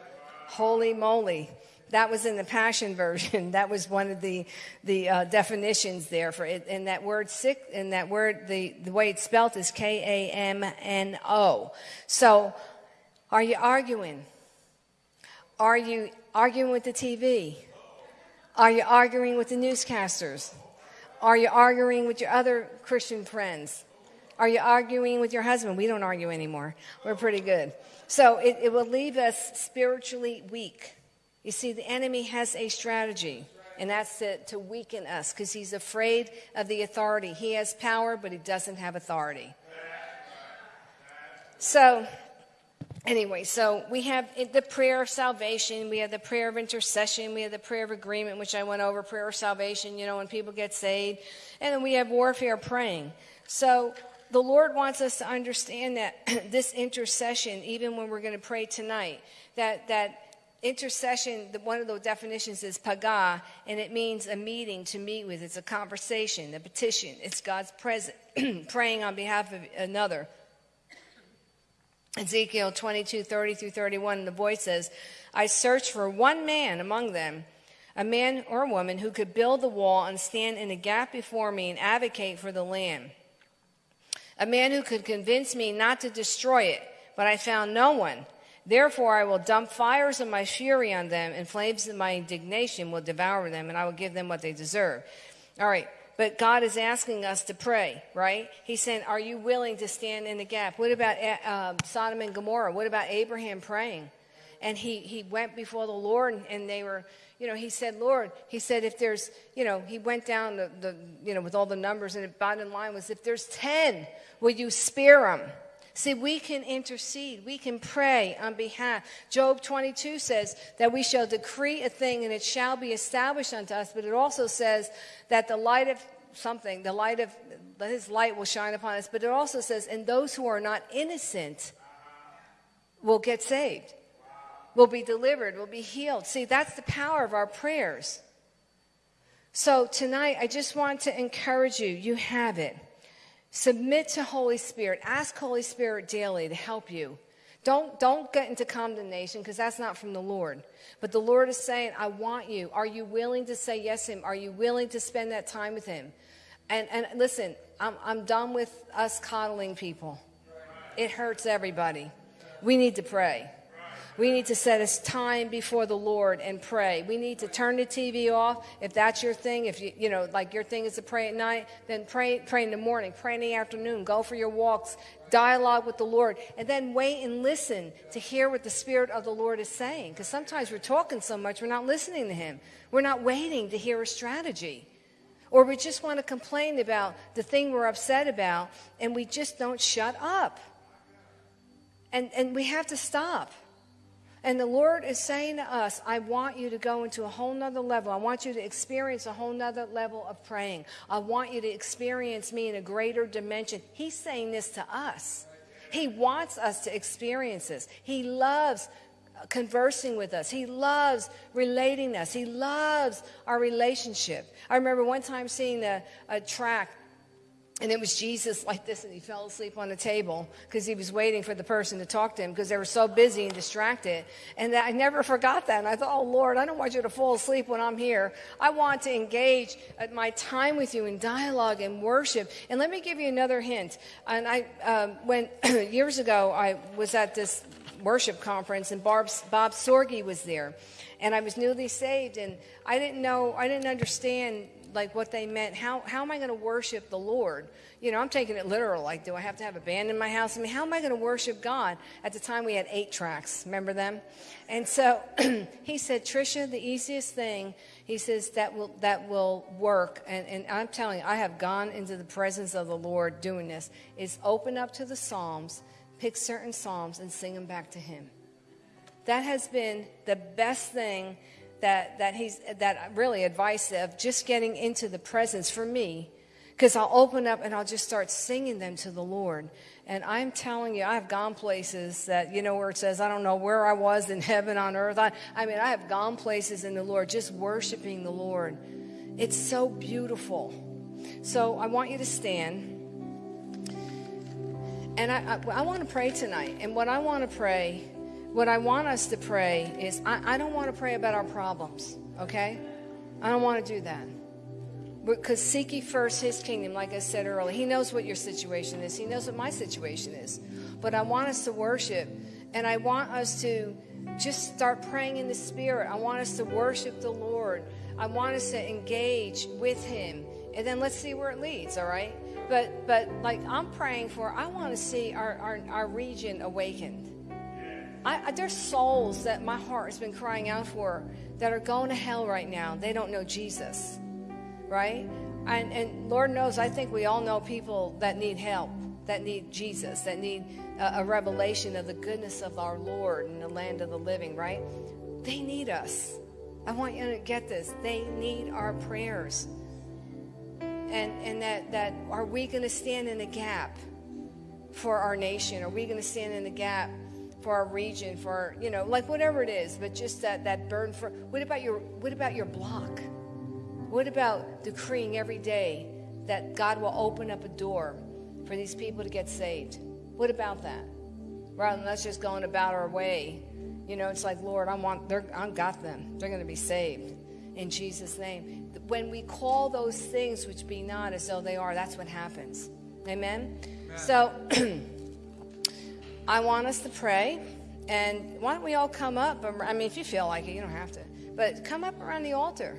Holy moly. That was in the Passion Version. That was one of the, the uh, definitions there for it. And that word sick, and that word, the, the way it's spelled is K A M N O. So, are you arguing? Are you arguing with the TV? Are you arguing with the newscasters? Are you arguing with your other Christian friends? Are you arguing with your husband? We don't argue anymore. We're pretty good. So it, it will leave us spiritually weak. You see, the enemy has a strategy, and that's to, to weaken us because he's afraid of the authority. He has power, but he doesn't have authority. So anyway, so we have the prayer of salvation, we have the prayer of intercession, we have the prayer of agreement, which I went over, prayer of salvation, you know, when people get saved, and then we have warfare praying. So the Lord wants us to understand that this intercession, even when we're going to pray tonight, that that intercession one of the definitions is paga and it means a meeting to meet with. It's a conversation a petition. It's god's presence praying on behalf of another. Ezekiel 22, 30 through 31, the voice says, I searched for one man among them, a man or woman who could build the wall and stand in a gap before me and advocate for the land. A man who could convince me not to destroy it, but I found no one. Therefore, I will dump fires of my fury on them, and flames of my indignation will devour them, and I will give them what they deserve. All right. But God is asking us to pray, right? He's saying, Are you willing to stand in the gap? What about uh, Sodom and Gomorrah? What about Abraham praying? And he, he went before the Lord, and they were, you know, he said, Lord, he said, if there's, you know, he went down the, the you know, with all the numbers, and the bottom line was, if there's 10, will you spare them? See, we can intercede, we can pray on behalf. Job 22 says that we shall decree a thing and it shall be established unto us, but it also says that the light of something, the light of his light will shine upon us, but it also says, and those who are not innocent will get saved, will be delivered, will be healed. See, that's the power of our prayers. So tonight, I just want to encourage you, you have it. Submit to Holy Spirit. Ask Holy Spirit daily to help you. Don't, don't get into condemnation because that's not from the Lord. But the Lord is saying, I want you. Are you willing to say yes to Him? Are you willing to spend that time with Him? And, and listen, I'm, I'm done with us coddling people. It hurts everybody. We need to pray. We need to set us time before the Lord and pray. We need to turn the TV off. If that's your thing, if you, you know, like your thing is to pray at night, then pray, pray in the morning, pray in the afternoon, go for your walks, dialogue with the Lord, and then wait and listen to hear what the Spirit of the Lord is saying. Because sometimes we're talking so much, we're not listening to Him. We're not waiting to hear a strategy. Or we just want to complain about the thing we're upset about, and we just don't shut up. And, and we have to stop. And the Lord is saying to us, I want you to go into a whole nother level. I want you to experience a whole nother level of praying. I want you to experience me in a greater dimension. He's saying this to us. He wants us to experience this. He loves conversing with us. He loves relating us. He loves our relationship. I remember one time seeing a, a tract and it was Jesus like this, and he fell asleep on the table because he was waiting for the person to talk to him because they were so busy and distracted. And I never forgot that. And I thought, oh, Lord, I don't want you to fall asleep when I'm here. I want to engage at my time with you in dialogue and worship. And let me give you another hint. And I, um, when years ago, I was at this worship conference, and Bob, Bob Sorge was there. And I was newly saved, and I didn't know, I didn't understand like what they meant. How, how am I going to worship the Lord? You know, I'm taking it literal. Like, do I have to have a band in my house? I mean, how am I going to worship God? At the time, we had eight tracks. Remember them? And so he said, Trisha, the easiest thing, he says, that will, that will work. And, and I'm telling you, I have gone into the presence of the Lord doing this, is open up to the Psalms, pick certain Psalms, and sing them back to Him. That has been the best thing that, that he's that really advice of just getting into the presence for me Because I'll open up and I'll just start singing them to the Lord. And I'm telling you, I've gone places that, you know, where it says, I don't know where I was in heaven on earth. I, I mean, I have gone places in the Lord just worshiping the Lord. It's so beautiful. So I want you to stand. And I, I, I want to pray tonight. And what I want to pray, what I want us to pray is I, I don't want to pray about our problems, okay? I don't want to do that. Because seek ye first his kingdom, like I said earlier. He knows what your situation is, he knows what my situation is. But I want us to worship, and I want us to just start praying in the Spirit. I want us to worship the Lord. I want us to engage with Him, and then let's see where it leads. All right, but but like I'm praying for, I want to see our our, our region awakened. I, there's souls that my heart has been crying out for that are going to hell right now. They don't know Jesus right? And, and Lord knows, I think we all know people that need help, that need Jesus, that need a, a revelation of the goodness of our Lord in the land of the living, right? They need us. I want you to get this. They need our prayers. And, and that, that are we going to stand in the gap for our nation? Are we going to stand in the gap for our region, for, you know, like whatever it is, but just that, that burden for, what about your, what about your block? What about decreeing every day that God will open up a door for these people to get saved? What about that? Rather than us just going about our way, you know, it's like, Lord, I want—they're—I've got them. They're going to be saved in Jesus' name. When we call those things which be not as though they are, that's what happens. Amen? Amen. So, I want us to pray. And why don't we all come up? I mean, if you feel like it, you don't have to. But come up around the altar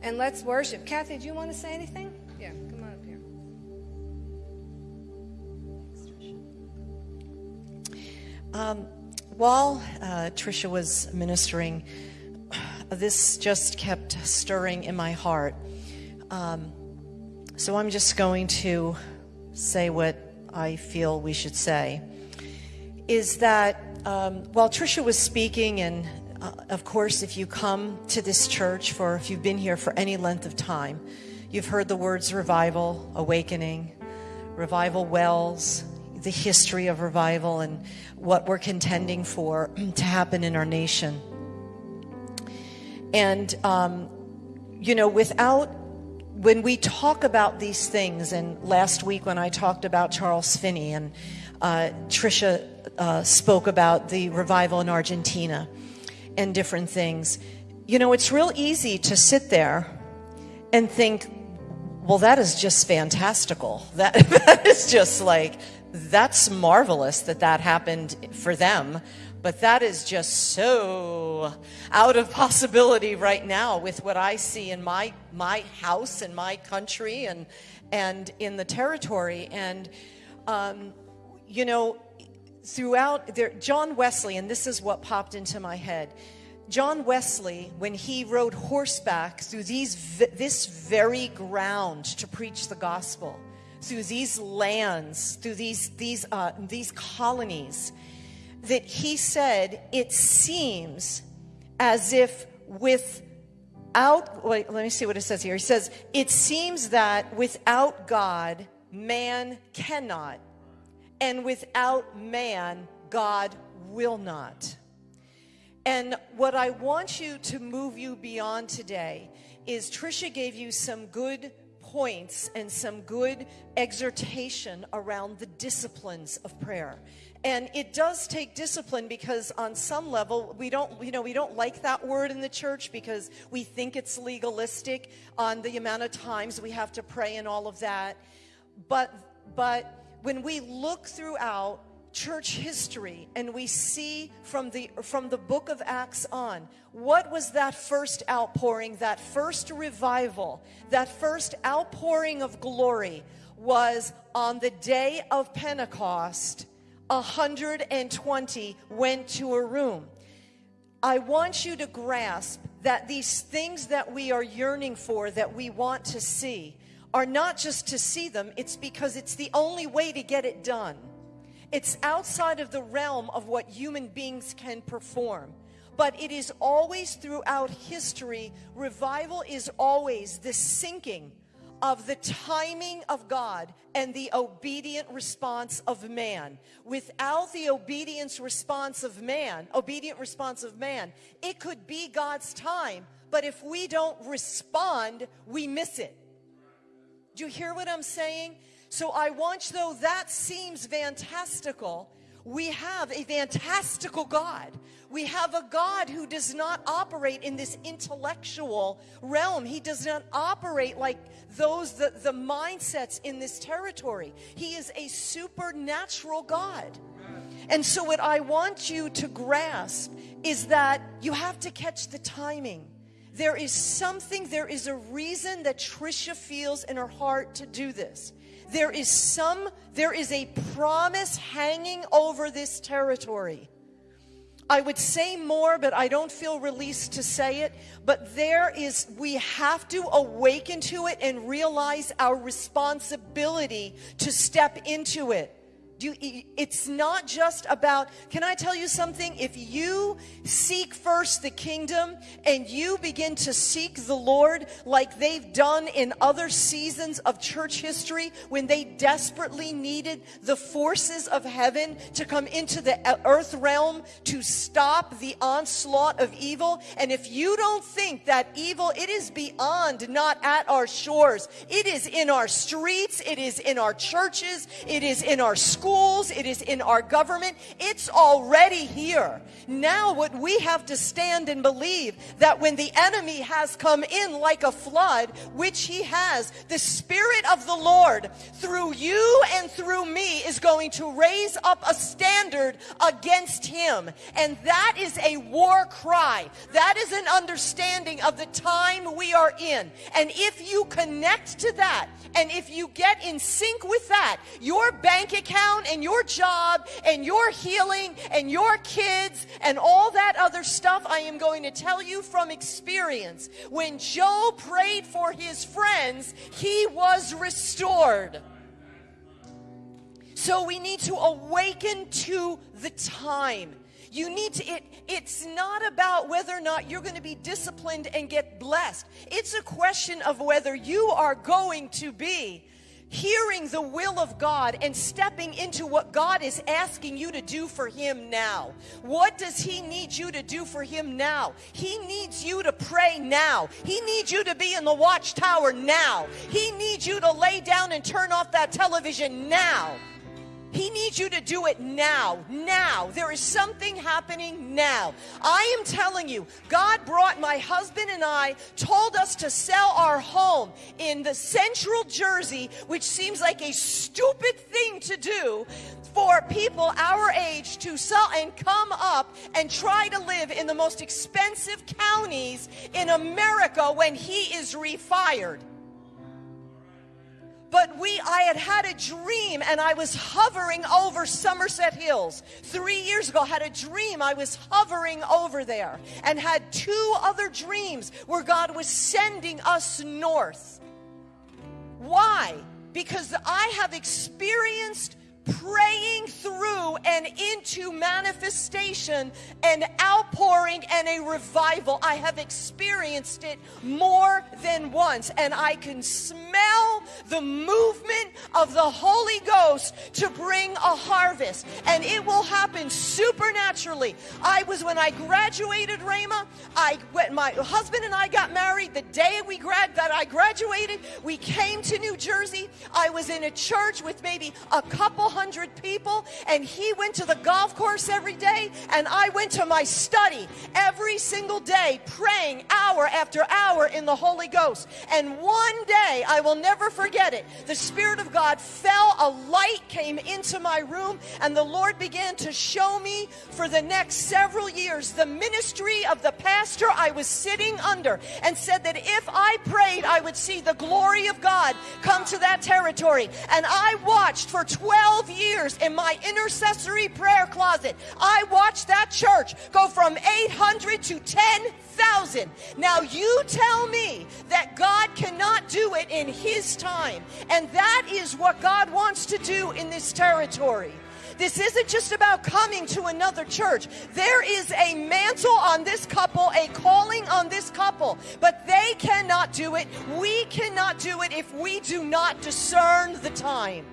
and let's worship. Kathy, do you want to say anything? Yeah, come on up here. Um, while uh, Trisha was ministering, this just kept stirring in my heart. Um, so I'm just going to say what I feel we should say. Is that um, while Trisha was speaking and uh, of course, if you come to this church for, if you've been here for any length of time, you've heard the words revival, awakening, revival wells, the history of revival, and what we're contending for to happen in our nation. And, um, you know, without, when we talk about these things, and last week when I talked about Charles Finney and uh, Trisha uh, spoke about the revival in Argentina and different things. You know, it's real easy to sit there and think, well, that is just fantastical. That, that is just like, that's marvelous that that happened for them. But that is just so out of possibility right now with what I see in my, my house and my country and, and in the territory. And, um, you know, throughout there, John Wesley, and this is what popped into my head. John Wesley, when he rode horseback through these, this very ground to preach the gospel, through these lands, through these, these, uh, these colonies, that he said, it seems as if without, wait, let me see what it says here. He says, it seems that without God, man cannot and without man, God will not. And what I want you to move you beyond today is Trisha gave you some good points and some good exhortation around the disciplines of prayer. And it does take discipline because on some level we don't you know we don't like that word in the church because we think it's legalistic on the amount of times we have to pray and all of that. But but when we look throughout church history and we see from the from the book of acts on what was that first outpouring that first revival that first outpouring of glory was on the day of pentecost 120 went to a room. I want you to grasp that these things that we are yearning for that we want to see are not just to see them, it's because it's the only way to get it done. It's outside of the realm of what human beings can perform. But it is always throughout history, revival is always the syncing of the timing of God and the obedient response of man. Without the obedience response of man, obedient response of man, it could be God's time, but if we don't respond, we miss it. Do you hear what I'm saying? So I want though that seems fantastical, we have a fantastical God. We have a God who does not operate in this intellectual realm. He does not operate like those, the, the mindsets in this territory. He is a supernatural God. And so, what I want you to grasp is that you have to catch the timing. There is something, there is a reason that Trisha feels in her heart to do this. There is some, there is a promise hanging over this territory. I would say more, but I don't feel released to say it. But there is, we have to awaken to it and realize our responsibility to step into it. You, it's not just about, can I tell you something? If you seek first the kingdom and you begin to seek the Lord like they've done in other seasons of church history when they desperately needed the forces of heaven to come into the uh, earth realm to stop the onslaught of evil. And if you don't think that evil, it is beyond, not at our shores. It is in our streets. It is in our churches. It is in our schools schools, it is in our government. It's already here. Now, what we have to stand and believe that when the enemy has come in like a flood, which he has, the Spirit of the Lord through you and through me is going to raise up a standard against him. And that is a war cry. That is an understanding of the time we are in. And if you connect to that, and if you get in sync with that, your bank account and your job and your healing and your kids and all that other stuff, I am going to tell you from experience. When Job prayed for his friends, he was restored. So we need to awaken to the time. You need to, it, it's not about whether or not you're going to be disciplined and get blessed. It's a question of whether you are going to be hearing the will of God and stepping into what God is asking you to do for Him now. What does He need you to do for Him now? He needs you to pray now. He needs you to be in the watchtower now. He needs you to lay down and turn off that television now. He needs you to do it now. Now. There is something happening now. I am telling you, God brought my husband and I, told us to sell our home in the central Jersey, which seems like a stupid thing to do for people our age to sell and come up and try to live in the most expensive counties in America when he is refired. But we, I had had a dream and I was hovering over Somerset Hills. Three years ago, I had a dream I was hovering over there and had two other dreams where God was sending us north. Why? Because I have experienced praying through and into manifestation and outpouring and a revival. I have experienced it more than once, and I can smell the movement of the Holy Ghost to bring a harvest, and it will happen supernaturally. I was when I graduated Rhema, I when my husband and I got married the day we grad that I graduated, we came to New Jersey. I was in a church with maybe a couple hundred people, and he went to the golf course every day, and I went to my study every single day, praying hour after hour in the Holy Ghost. And one day, I will never forget it, the Spirit of God fell, a light came into my room, and the Lord began to show me for the next several years the ministry of the pastor I was sitting under, and said that if I prayed, I would see the glory of God come to that territory. And I watched for 12 12 years in my intercessory prayer closet, I watched that church go from 800 to 10,000. Now you tell me that God cannot do it in His time. And that is what God wants to do in this territory. This isn't just about coming to another church. There is a mantle on this couple, a calling on this couple, but they cannot do it. We cannot do it if we do not discern the time.